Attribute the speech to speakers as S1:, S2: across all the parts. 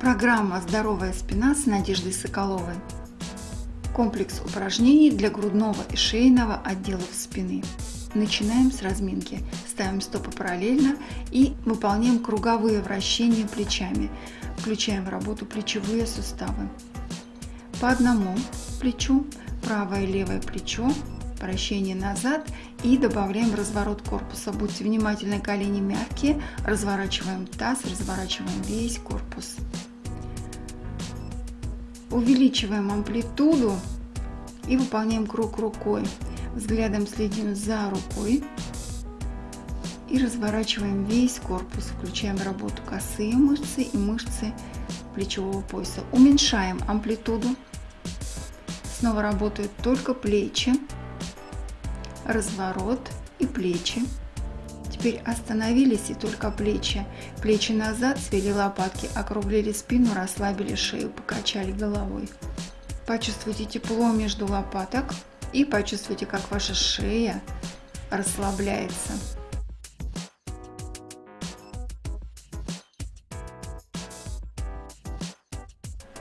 S1: Программа «Здоровая спина» с Надеждой Соколовой. Комплекс упражнений для грудного и шейного отделов спины. Начинаем с разминки. Ставим стопы параллельно и выполняем круговые вращения плечами. Включаем в работу плечевые суставы. По одному плечу, правое и левое плечо, вращение назад и добавляем разворот корпуса. Будьте внимательны, колени мягкие, разворачиваем таз, разворачиваем весь корпус. Увеличиваем амплитуду и выполняем круг рукой. Взглядом следим за рукой и разворачиваем весь корпус. Включаем работу косые мышцы и мышцы плечевого пояса. Уменьшаем амплитуду. Снова работают только плечи разворот и плечи. Теперь остановились и только плечи. Плечи назад, свели лопатки, округлили спину, расслабили шею, покачали головой. Почувствуйте тепло между лопаток и почувствуйте, как ваша шея расслабляется.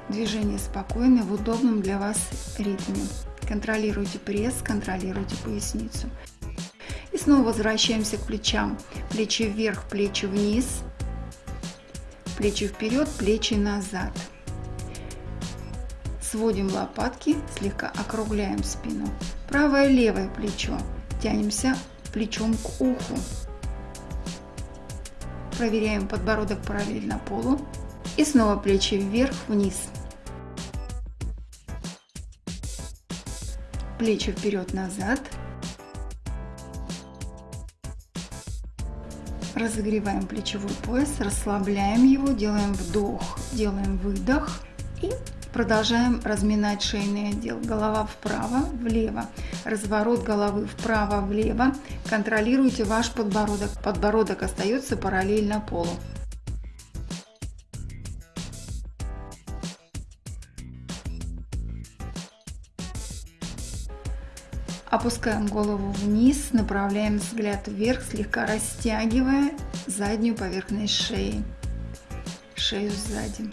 S1: Движение спокойное в удобном для вас ритме. Контролируйте пресс, контролируйте поясницу. Снова возвращаемся к плечам. Плечи вверх, плечи вниз. Плечи вперед, плечи назад. Сводим лопатки, слегка округляем спину. Правое левое плечо. Тянемся плечом к уху. Проверяем подбородок параллельно полу. И снова плечи вверх-вниз. плечи вперед-назад. Разогреваем плечевой пояс, расслабляем его, делаем вдох, делаем выдох и продолжаем разминать шейный отдел. Голова вправо, влево, разворот головы вправо-влево. Контролируйте ваш подбородок. Подбородок остается параллельно полу. Опускаем голову вниз, направляем взгляд вверх, слегка растягивая заднюю поверхность шеи, шею сзади.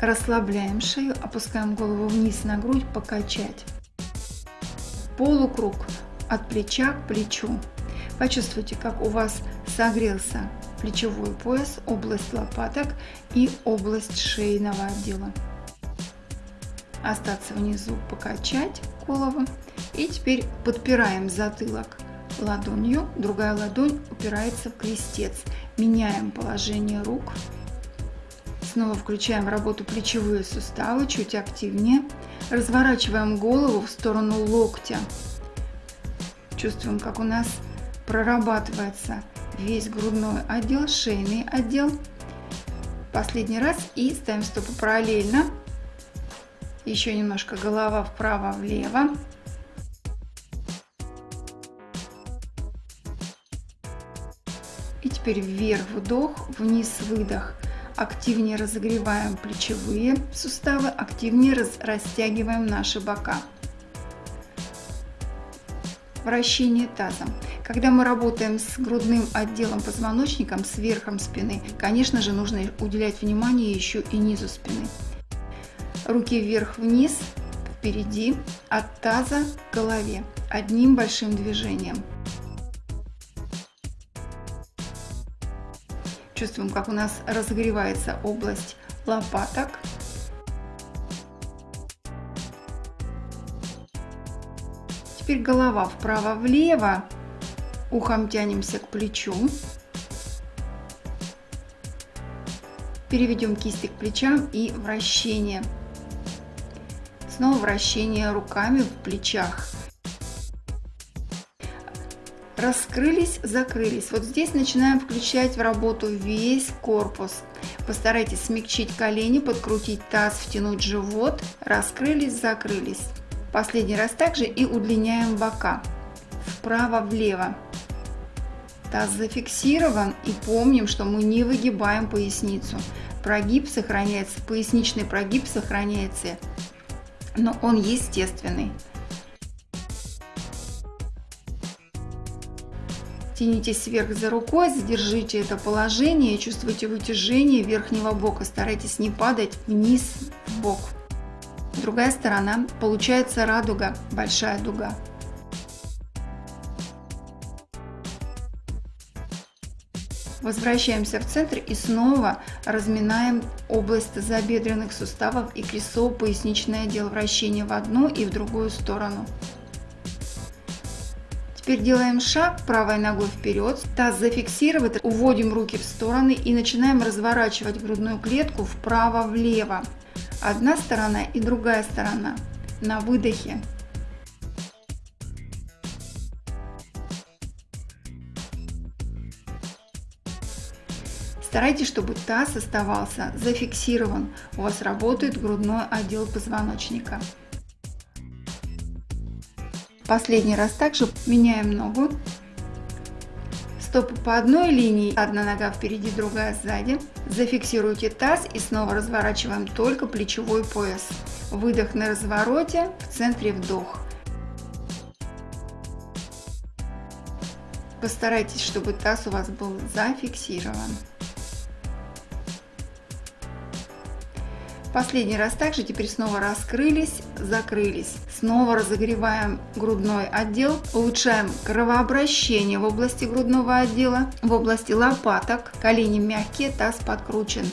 S1: Расслабляем шею, опускаем голову вниз на грудь, покачать. Полукруг от плеча к плечу. Почувствуйте, как у вас согрелся плечевой пояс, область лопаток и область шейного отдела остаться внизу, покачать голову. И теперь подпираем затылок ладонью, другая ладонь упирается в крестец. Меняем положение рук. Снова включаем работу плечевые суставы, чуть активнее. Разворачиваем голову в сторону локтя. Чувствуем, как у нас прорабатывается весь грудной отдел, шейный отдел. Последний раз и ставим стопы параллельно еще немножко голова вправо-влево. И теперь вверх вдох, вниз выдох. Активнее разогреваем плечевые суставы, активнее раз, растягиваем наши бока. Вращение тазом. Когда мы работаем с грудным отделом позвоночником, с верхом спины, конечно же, нужно уделять внимание еще и низу спины. Руки вверх-вниз, впереди, от таза к голове, одним большим движением. Чувствуем, как у нас разогревается область лопаток. Теперь голова вправо-влево, ухом тянемся к плечу. Переведем кисти к плечам и вращение. Снова вращение руками в плечах. Раскрылись, закрылись. Вот здесь начинаем включать в работу весь корпус. Постарайтесь смягчить колени, подкрутить таз, втянуть живот. Раскрылись, закрылись. Последний раз также и удлиняем бока. Вправо-влево. Таз зафиксирован и помним, что мы не выгибаем поясницу. Прогиб сохраняется, поясничный прогиб сохраняется но он естественный. Тянитесь вверх за рукой, задержите это положение чувствуйте вытяжение верхнего бока. Старайтесь не падать вниз в бок. Другая сторона. Получается радуга, большая дуга. Возвращаемся в центр и снова разминаем область тазобедренных суставов и крестцово-поясничное отдел вращения в одну и в другую сторону. Теперь делаем шаг правой ногой вперед, таз зафиксировать, уводим руки в стороны и начинаем разворачивать грудную клетку вправо-влево. Одна сторона и другая сторона. На выдохе Старайтесь, чтобы таз оставался зафиксирован. У вас работает грудной отдел позвоночника. Последний раз также меняем ногу. Стопы по одной линии, одна нога впереди, другая сзади. Зафиксируйте таз и снова разворачиваем только плечевой пояс. Выдох на развороте, в центре вдох. Постарайтесь, чтобы таз у вас был зафиксирован. Последний раз также теперь снова раскрылись, закрылись. Снова разогреваем грудной отдел, улучшаем кровообращение в области грудного отдела, в области лопаток, колени мягкие, таз подкручен.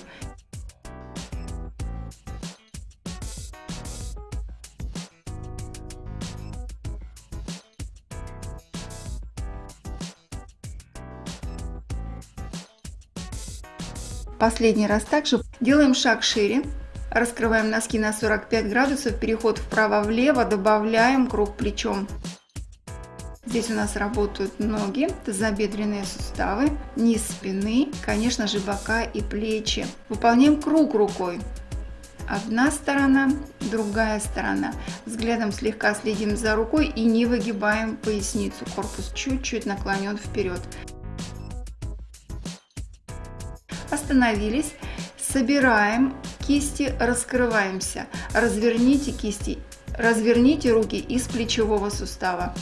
S1: Последний раз также делаем шаг шире, Раскрываем носки на 45 градусов, переход вправо-влево, добавляем круг плечом. Здесь у нас работают ноги, тазобедренные суставы, низ спины, конечно же бока и плечи. Выполняем круг рукой. Одна сторона, другая сторона. Взглядом слегка следим за рукой и не выгибаем поясницу. Корпус чуть-чуть наклонен вперед. Остановились. Собираем кисти раскрываемся. Разверните кисти, разверните руки из плечевого сустава.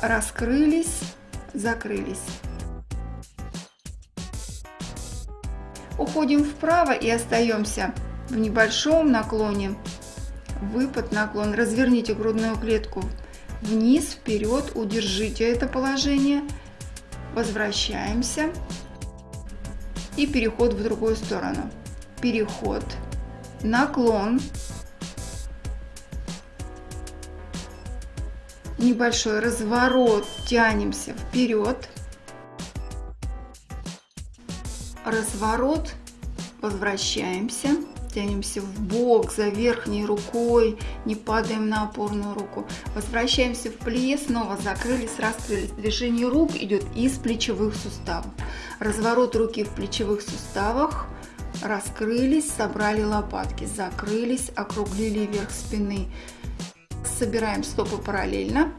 S1: Раскрылись, закрылись. Уходим вправо и остаемся в небольшом наклоне. Выпад, наклон. Разверните грудную клетку вниз, вперед, удержите это положение. Возвращаемся и переход в другую сторону переход, наклон, небольшой разворот, тянемся вперед, разворот, возвращаемся, тянемся в бок за верхней рукой, не падаем на опорную руку, возвращаемся в плие, снова закрылись, раскрылись. Движение рук идет из плечевых суставов. Разворот руки в плечевых суставах, раскрылись, собрали лопатки, закрылись, округлили вверх спины. Собираем стопы параллельно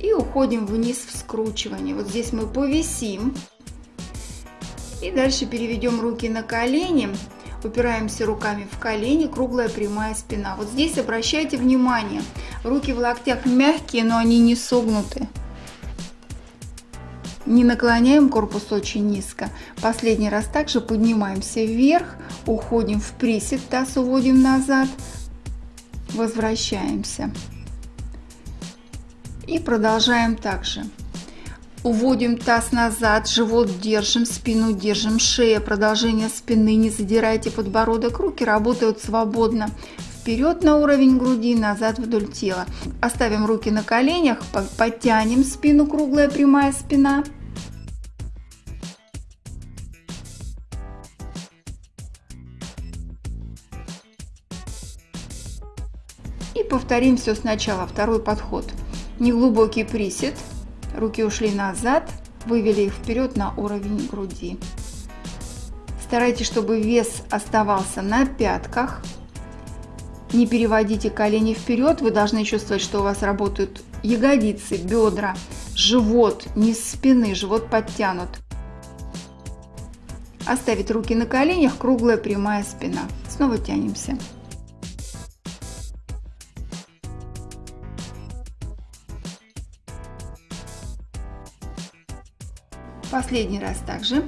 S1: и уходим вниз в скручивание. Вот здесь мы повисим и дальше переведем руки на колени, упираемся руками в колени, круглая прямая спина. Вот здесь обращайте внимание, руки в локтях мягкие, но они не согнуты. Не наклоняем корпус очень низко. Последний раз также поднимаемся вверх, уходим в присед, таз уводим назад, возвращаемся. И продолжаем также. Уводим таз назад, живот держим, спину держим, шея, продолжение спины, не задирайте подбородок, руки работают свободно. Вперед на уровень груди, назад вдоль тела. Оставим руки на коленях, подтянем спину, круглая прямая спина. Повторим все сначала, второй подход. Неглубокий присед, руки ушли назад, вывели их вперед на уровень груди. Старайтесь, чтобы вес оставался на пятках. Не переводите колени вперед, вы должны чувствовать, что у вас работают ягодицы, бедра, живот, низ спины, живот подтянут. Оставить руки на коленях, круглая прямая спина. Снова тянемся. Последний раз также.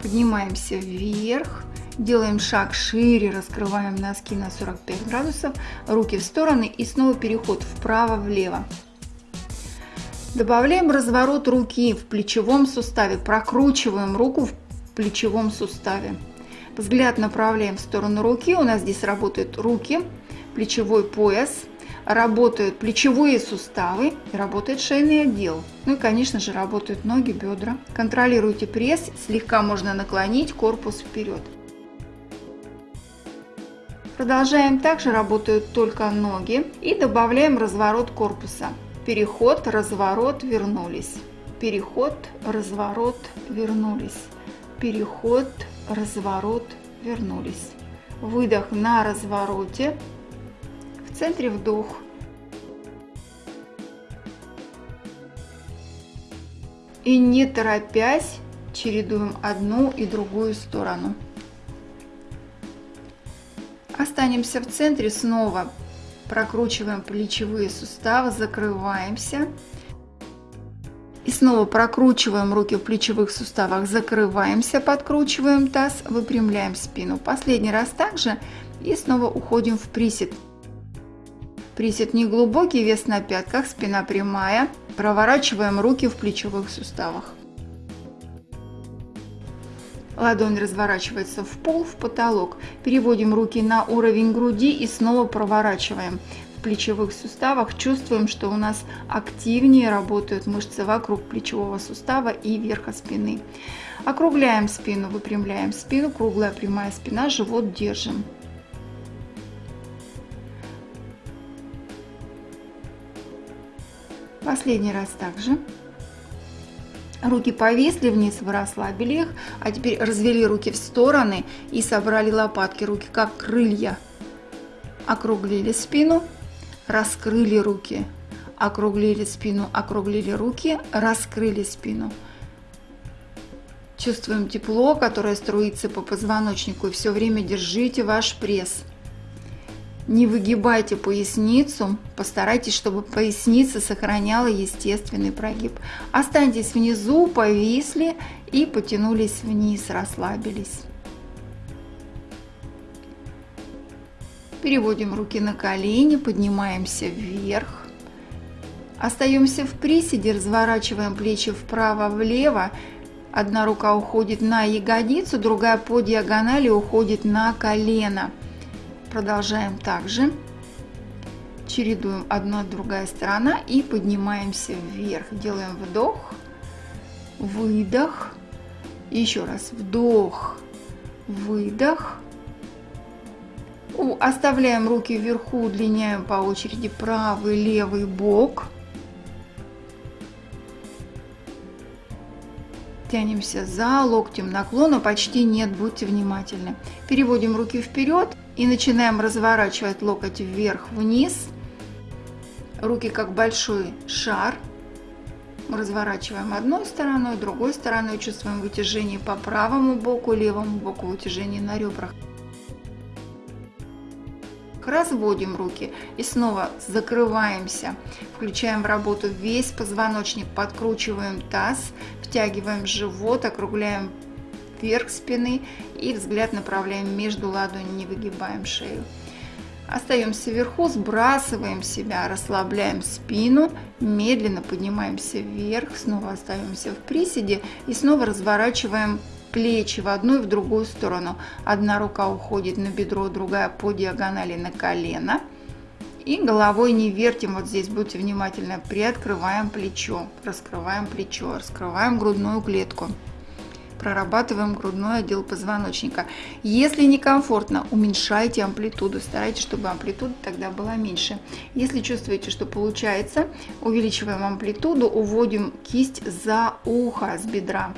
S1: Поднимаемся вверх. Делаем шаг шире, раскрываем носки на 45 градусов, руки в стороны и снова переход вправо-влево. Добавляем разворот руки в плечевом суставе, прокручиваем руку в плечевом суставе. Взгляд направляем в сторону руки, у нас здесь работают руки, плечевой пояс, работают плечевые суставы работает шейный отдел. Ну и, конечно же, работают ноги, бедра. Контролируйте пресс, слегка можно наклонить корпус вперед. Продолжаем также работают только ноги и добавляем разворот корпуса. Переход, разворот, вернулись. Переход, разворот, вернулись. Переход, разворот, вернулись. Выдох на развороте. В центре вдох. И не торопясь, чередуем одну и другую сторону. Останемся в центре, снова прокручиваем плечевые суставы, закрываемся. И снова прокручиваем руки в плечевых суставах, закрываемся, подкручиваем таз, выпрямляем спину. Последний раз также и снова уходим в присед. Присед не глубокий, вес на пятках, спина прямая. Проворачиваем руки в плечевых суставах. Ладонь разворачивается в пол, в потолок. Переводим руки на уровень груди и снова проворачиваем. В плечевых суставах чувствуем, что у нас активнее работают мышцы вокруг плечевого сустава и верха спины. Округляем спину, выпрямляем спину, круглая прямая спина, живот держим. Последний раз также. Руки повисли вниз, вы расслабили их. А теперь развели руки в стороны и собрали лопатки. Руки как крылья. Округлили спину, раскрыли руки. Округлили спину, округлили руки, раскрыли спину. Чувствуем тепло, которое струится по позвоночнику. И все время держите ваш пресс. Не выгибайте поясницу, постарайтесь, чтобы поясница сохраняла естественный прогиб. Останьтесь внизу, повисли и потянулись вниз, расслабились. Переводим руки на колени, поднимаемся вверх. Остаемся в приседе, разворачиваем плечи вправо-влево. Одна рука уходит на ягодицу, другая по диагонали уходит на колено. Продолжаем также. Чередуем одна другая сторона и поднимаемся вверх. Делаем вдох, выдох. Еще раз вдох, выдох. Оставляем руки вверху, удлиняем по очереди правый, левый бок. Тянемся за локтем наклона, почти нет, будьте внимательны. Переводим руки вперед и начинаем разворачивать локоть вверх-вниз. Руки как большой шар. Разворачиваем одной стороной, другой стороной. Чувствуем вытяжение по правому боку, левому боку, вытяжение на ребрах. Разводим руки и снова закрываемся. Включаем в работу весь позвоночник, подкручиваем таз, втягиваем живот, округляем вверх спины и взгляд направляем между ладони, не выгибаем шею. Остаемся вверху, сбрасываем себя, расслабляем спину, медленно поднимаемся вверх, снова остаемся в приседе и снова разворачиваем плечи в одну и в другую сторону. Одна рука уходит на бедро, другая по диагонали на колено. И головой не вертим, вот здесь будьте внимательны, приоткрываем плечо, раскрываем плечо, раскрываем грудную клетку прорабатываем грудной отдел позвоночника. Если некомфортно, уменьшайте амплитуду, старайтесь, чтобы амплитуда тогда была меньше. Если чувствуете, что получается, увеличиваем амплитуду, уводим кисть за ухо с бедра.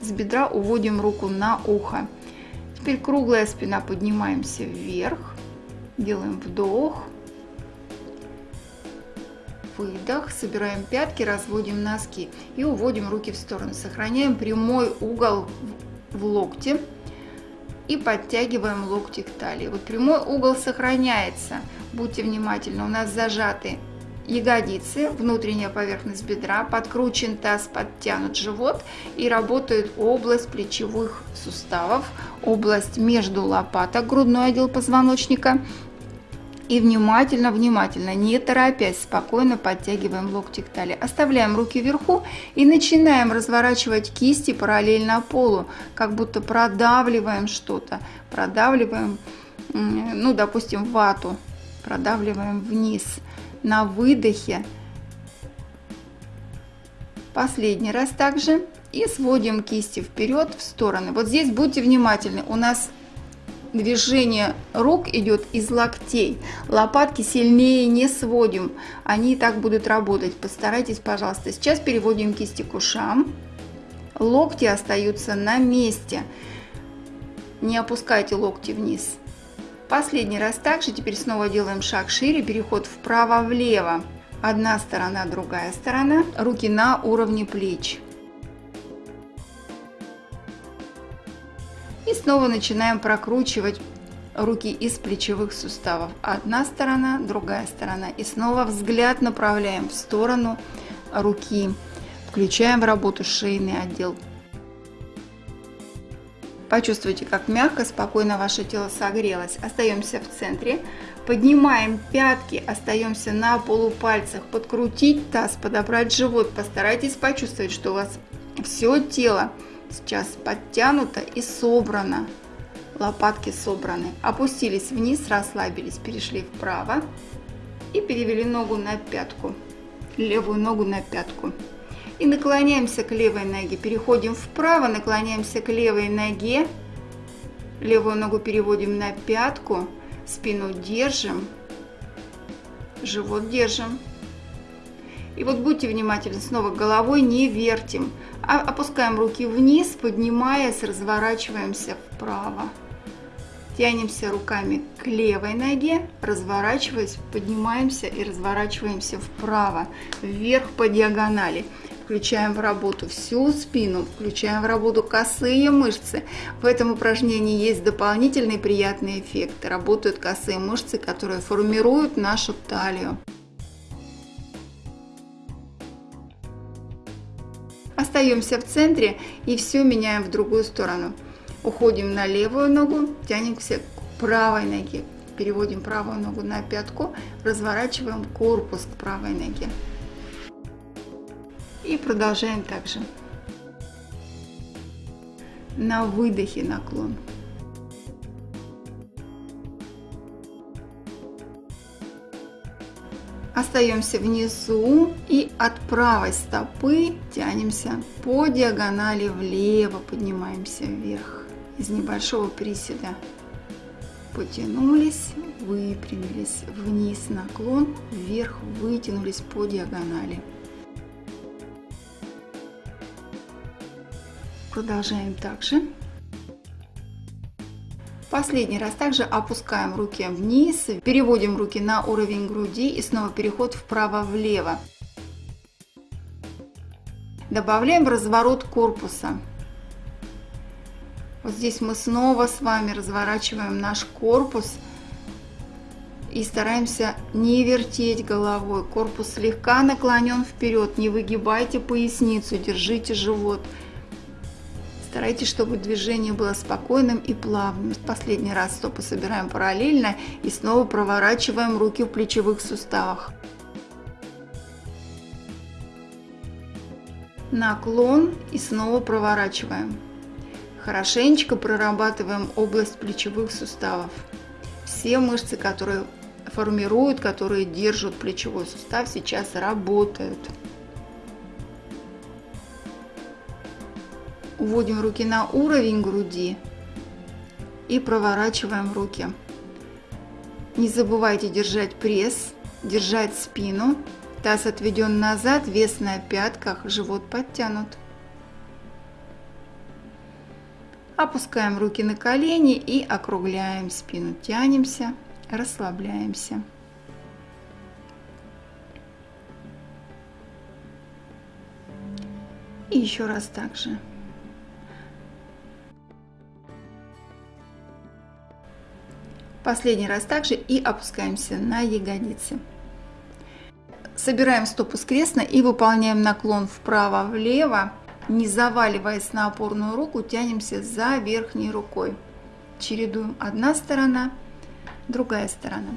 S1: С бедра уводим руку на ухо. Теперь круглая спина, поднимаемся вверх, делаем вдох, выдох, собираем пятки, разводим носки и уводим руки в сторону. Сохраняем прямой угол в локте и подтягиваем локти к талии. Вот прямой угол сохраняется. Будьте внимательны, у нас зажаты ягодицы, внутренняя поверхность бедра, подкручен таз, подтянут живот и работает область плечевых суставов, область между лопаток, грудной отдел позвоночника. И внимательно, внимательно, не торопясь, спокойно подтягиваем локти к талии. Оставляем руки вверху и начинаем разворачивать кисти параллельно полу, как будто продавливаем что-то, продавливаем, ну, допустим, вату, продавливаем вниз на выдохе. Последний раз также. И сводим кисти вперед в стороны. Вот здесь будьте внимательны. У нас движение рук идет из локтей. Лопатки сильнее не сводим. Они и так будут работать. Постарайтесь, пожалуйста. Сейчас переводим кисти к ушам. Локти остаются на месте. Не опускайте локти вниз. Последний раз также, теперь снова делаем шаг шире, переход вправо-влево. Одна сторона, другая сторона. Руки на уровне плеч. И снова начинаем прокручивать руки из плечевых суставов. Одна сторона, другая сторона. И снова взгляд направляем в сторону руки. Включаем в работу шейный отдел Почувствуйте, как мягко, спокойно ваше тело согрелось. Остаемся в центре. Поднимаем пятки, остаемся на полупальцах. Подкрутить таз, подобрать живот. Постарайтесь почувствовать, что у вас все тело сейчас подтянуто и собрано. Лопатки собраны. Опустились вниз, расслабились, перешли вправо. И перевели ногу на пятку. Левую ногу на пятку и наклоняемся к левой ноге. Переходим вправо, наклоняемся к левой ноге. Левую ногу переводим на пятку, спину держим, живот держим. И вот будьте внимательны, снова головой не вертим, опускаем руки вниз, поднимаясь, разворачиваемся вправо. Тянемся руками к левой ноге, разворачиваясь, поднимаемся и разворачиваемся вправо, вверх по диагонали. Включаем в работу всю спину, включаем в работу косые мышцы. В этом упражнении есть дополнительный приятный эффект. Работают косые мышцы, которые формируют нашу талию. Остаемся в центре и все меняем в другую сторону. Уходим на левую ногу, тянемся к правой ноге. Переводим правую ногу на пятку, разворачиваем корпус к правой ноге. И продолжаем также. На выдохе наклон. Остаемся внизу и от правой стопы тянемся по диагонали влево, поднимаемся вверх из небольшого приседа. Потянулись, выпрямились, вниз наклон, вверх вытянулись по диагонали. Продолжаем также. Последний раз также опускаем руки вниз, переводим руки на уровень груди и снова переход вправо-влево. Добавляем разворот корпуса. Вот здесь мы снова с вами разворачиваем наш корпус и стараемся не вертеть головой. Корпус слегка наклонен вперед, не выгибайте поясницу, держите живот. Старайтесь, чтобы движение было спокойным и плавным. Последний раз стопы собираем параллельно и снова проворачиваем руки в плечевых суставах. Наклон и снова проворачиваем. Хорошенечко прорабатываем область плечевых суставов. Все мышцы, которые формируют, которые держат плечевой сустав, сейчас работают. Уводим руки на уровень груди и проворачиваем руки. Не забывайте держать пресс, держать спину. Таз отведен назад, вес на пятках, живот подтянут. Опускаем руки на колени и округляем спину. Тянемся, расслабляемся. И еще раз так же. Последний раз также и опускаемся на ягодицы. Собираем стопу скрестно и выполняем наклон вправо-влево. Не заваливаясь на опорную руку, тянемся за верхней рукой. Чередуем одна сторона, другая сторона.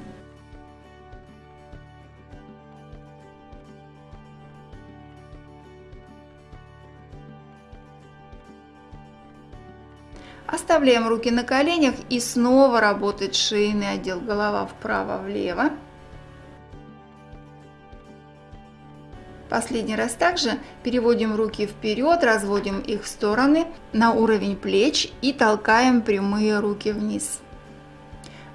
S1: Оставляем руки на коленях и снова работает шейный отдел. Голова вправо-влево. Последний раз также переводим руки вперед, разводим их в стороны на уровень плеч и толкаем прямые руки вниз.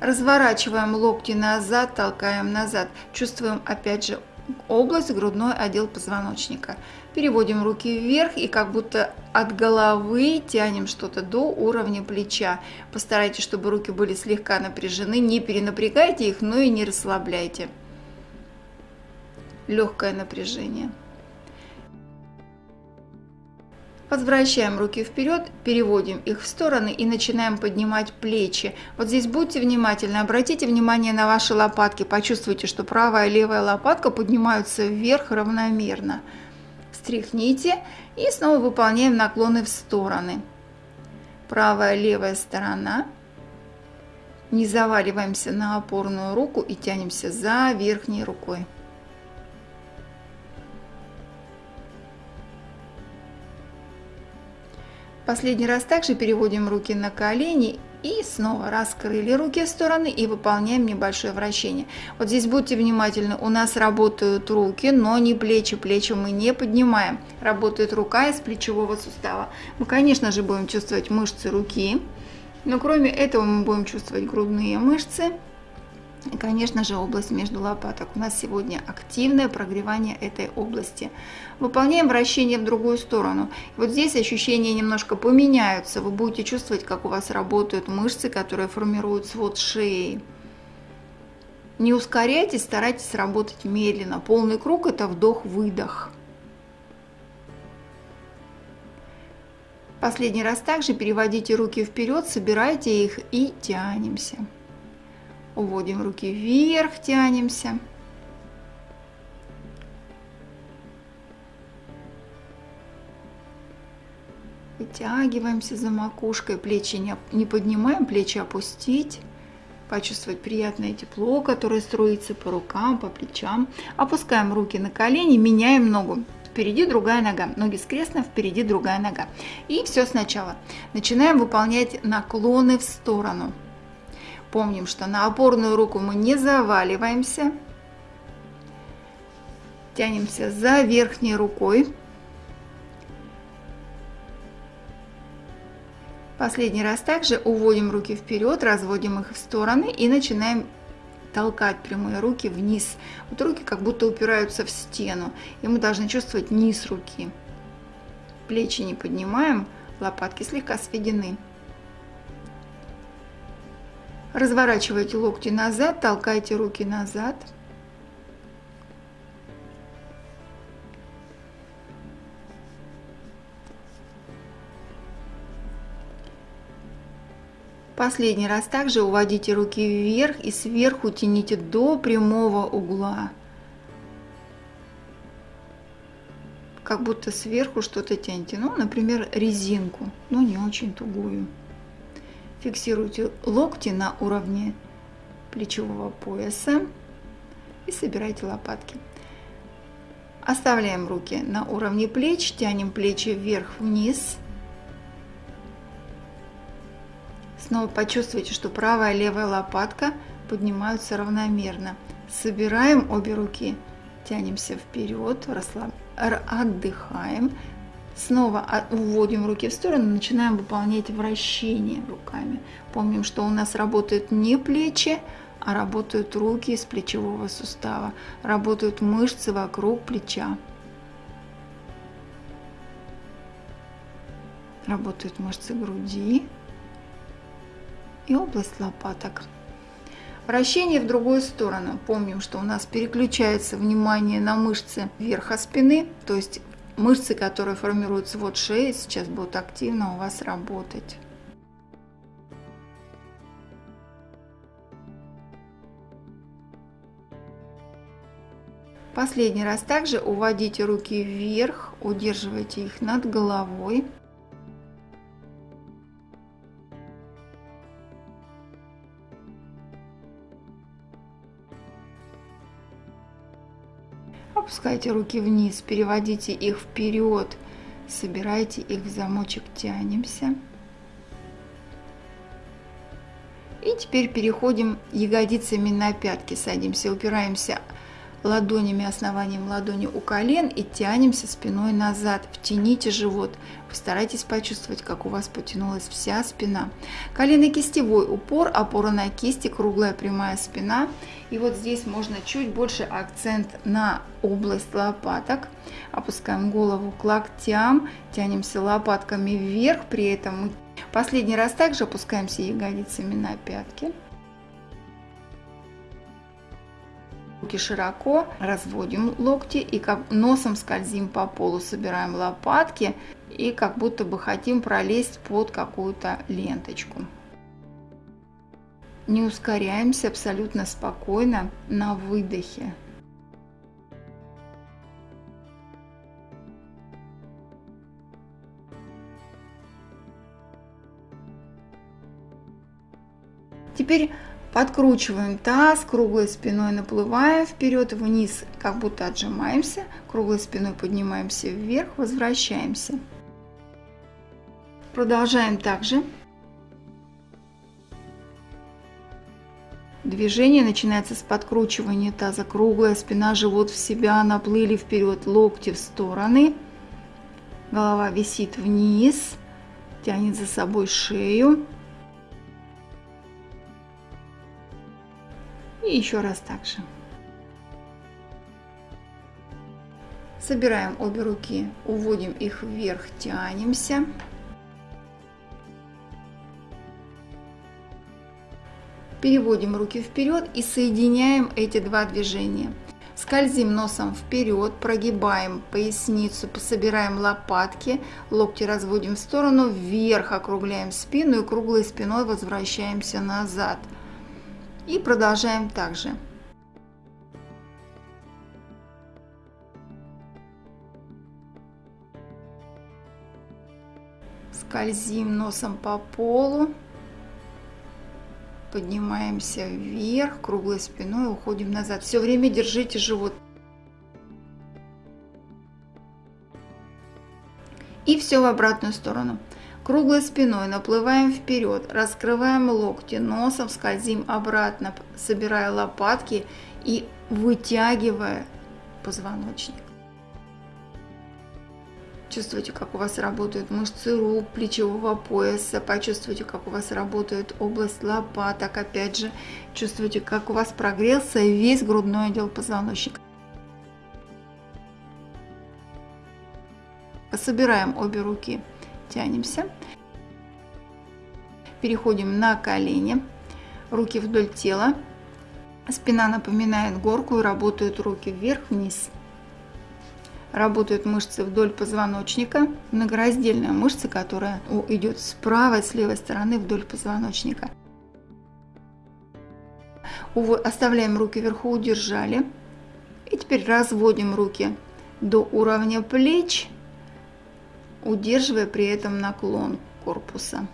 S1: Разворачиваем локти назад, толкаем назад. Чувствуем опять же область, грудной отдел позвоночника. Переводим руки вверх и как будто от головы тянем что-то до уровня плеча. Постарайтесь, чтобы руки были слегка напряжены. Не перенапрягайте их, но и не расслабляйте. Легкое напряжение. Возвращаем руки вперед, переводим их в стороны и начинаем поднимать плечи. Вот здесь будьте внимательны, обратите внимание на ваши лопатки, почувствуйте, что правая и левая лопатка поднимаются вверх равномерно. Встряхните и снова выполняем наклоны в стороны. Правая, левая сторона. Не заваливаемся на опорную руку и тянемся за верхней рукой. Последний раз также переводим руки на колени и снова раскрыли руки в стороны и выполняем небольшое вращение. Вот здесь будьте внимательны, у нас работают руки, но не плечи. Плечи мы не поднимаем. Работает рука из плечевого сустава. Мы, конечно же, будем чувствовать мышцы руки, но кроме этого мы будем чувствовать грудные мышцы, и, конечно же, область между лопаток. У нас сегодня активное прогревание этой области. Выполняем вращение в другую сторону. Вот здесь ощущения немножко поменяются. Вы будете чувствовать, как у вас работают мышцы, которые формируют свод шеи. Не ускоряйтесь, старайтесь работать медленно. Полный круг – это вдох-выдох. Последний раз также переводите руки вперед, собирайте их и тянемся. Уводим руки вверх, тянемся. Вытягиваемся за макушкой, плечи не, не поднимаем, плечи опустить. Почувствовать приятное тепло, которое струится по рукам, по плечам. Опускаем руки на колени, меняем ногу. Впереди другая нога, ноги скрестно, впереди другая нога. И все сначала. Начинаем выполнять наклоны в сторону. Помним, что на опорную руку мы не заваливаемся. Тянемся за верхней рукой. Последний раз также уводим руки вперед, разводим их в стороны и начинаем толкать прямые руки вниз. Вот руки как будто упираются в стену, и мы должны чувствовать низ руки. Плечи не поднимаем, лопатки слегка сведены. Разворачивайте локти назад, толкайте руки назад. Последний раз также уводите руки вверх и сверху тяните до прямого угла. Как будто сверху что-то тянете. Ну, например, резинку, но не очень тугую. Фиксируйте локти на уровне плечевого пояса и собирайте лопатки. Оставляем руки на уровне плеч, тянем плечи вверх-вниз. Снова почувствуйте, что правая и левая лопатка поднимаются равномерно. Собираем обе руки, тянемся вперед, расслаб... отдыхаем, Снова уводим руки в сторону, начинаем выполнять вращение руками. Помним, что у нас работают не плечи, а работают руки из плечевого сустава, работают мышцы вокруг плеча. Работают мышцы груди и область лопаток. Вращение в другую сторону. Помним, что у нас переключается внимание на мышцы верха спины, то есть Мышцы, которые формируют свод шеи, сейчас будут активно у вас работать. Последний раз также уводите руки вверх, удерживайте их над головой. Опускайте руки вниз, переводите их вперед, собирайте их в замочек, тянемся. И теперь переходим ягодицами на пятки, садимся, упираемся ладонями, основанием ладони у колен и тянемся спиной назад. Втяните живот. Постарайтесь почувствовать, как у вас потянулась вся спина. Колено-кистевой упор, опора на кисти, круглая прямая спина. И вот здесь можно чуть больше акцент на область лопаток. Опускаем голову к локтям, тянемся лопатками вверх, при этом мы последний раз также опускаемся ягодицами на пятки. Руки широко, разводим локти и как носом скользим по полу, собираем лопатки и как будто бы хотим пролезть под какую-то ленточку. Не ускоряемся абсолютно спокойно на выдохе. Теперь Подкручиваем таз, круглой спиной наплываем вперед, вниз, как будто отжимаемся, круглой спиной поднимаемся вверх, возвращаемся. Продолжаем также. Движение начинается с подкручивания таза, круглая спина, живот в себя, наплыли вперед, локти в стороны, голова висит вниз, тянет за собой шею. И еще раз так же. Собираем обе руки, уводим их вверх, тянемся. Переводим руки вперед и соединяем эти два движения. Скользим носом вперед, прогибаем поясницу, собираем лопатки, локти разводим в сторону, вверх округляем спину и круглой спиной возвращаемся назад. И продолжаем также. Скользим носом по полу. Поднимаемся вверх, круглой спиной уходим назад. Все время держите живот. И все в обратную сторону. Круглой спиной наплываем вперед, раскрываем локти, носом скользим обратно, собирая лопатки и вытягивая позвоночник. Чувствуйте, как у вас работают мышцы рук, плечевого пояса. Почувствуйте, как у вас работает область лопаток. Опять же, чувствуйте, как у вас прогрелся весь грудной отдел позвоночника. Собираем обе руки тянемся. Переходим на колени, руки вдоль тела. Спина напоминает горку работают руки вверх-вниз. Работают мышцы вдоль позвоночника, многораздельная мышца, которая идет с правой, с левой стороны вдоль позвоночника. Оставляем руки вверху, удержали. И теперь разводим руки до уровня плеч удерживая при этом наклон корпуса.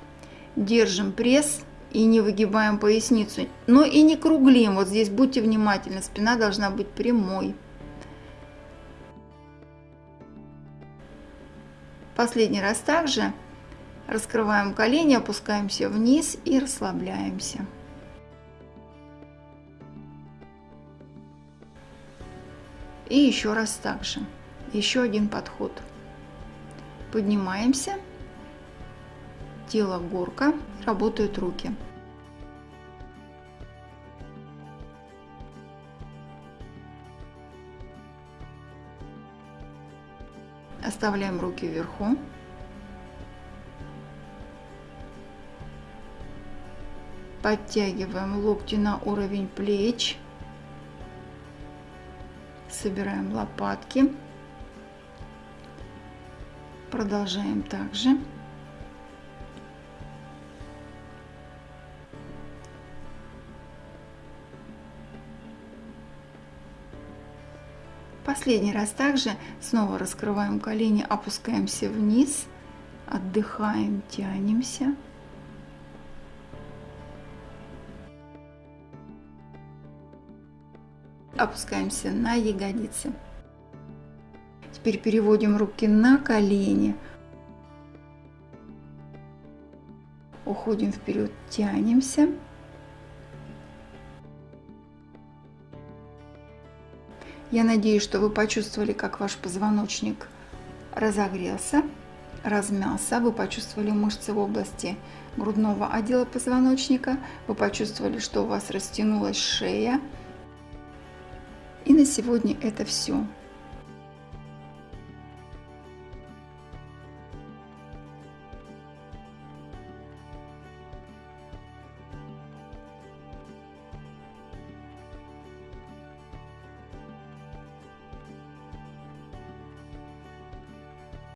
S1: Держим пресс и не выгибаем поясницу, но и не круглим. Вот здесь будьте внимательны, спина должна быть прямой. Последний раз также раскрываем колени, опускаемся вниз и расслабляемся. И еще раз также. Еще один подход. Поднимаемся. Тело горка. Работают руки. Оставляем руки вверху. Подтягиваем локти на уровень плеч. Собираем лопатки. Продолжаем также. Последний раз также снова раскрываем колени, опускаемся вниз, отдыхаем, тянемся. Опускаемся на ягодицы. Теперь переводим руки на колени. Уходим вперед, тянемся. Я надеюсь, что вы почувствовали, как ваш позвоночник разогрелся, размялся. Вы почувствовали мышцы в области грудного отдела позвоночника. Вы почувствовали, что у вас растянулась шея. И на сегодня это все.